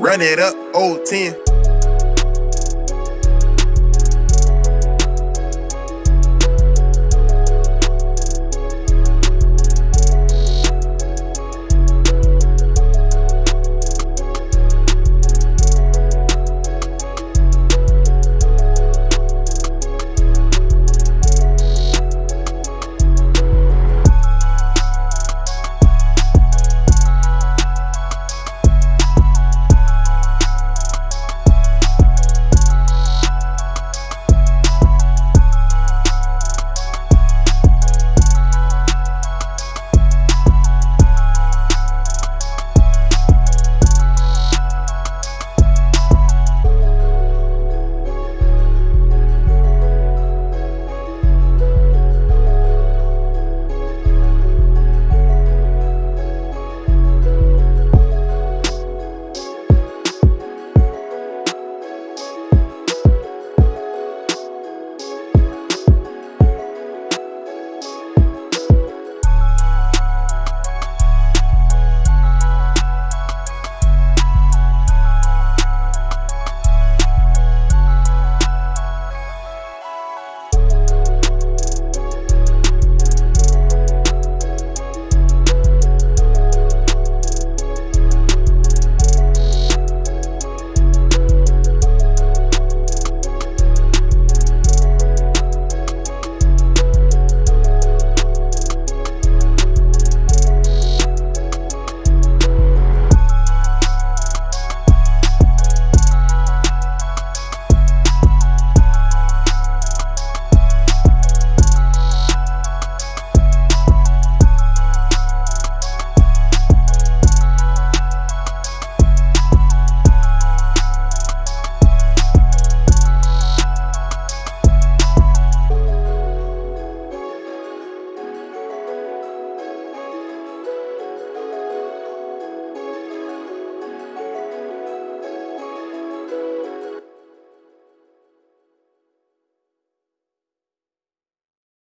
Run it up, old 10.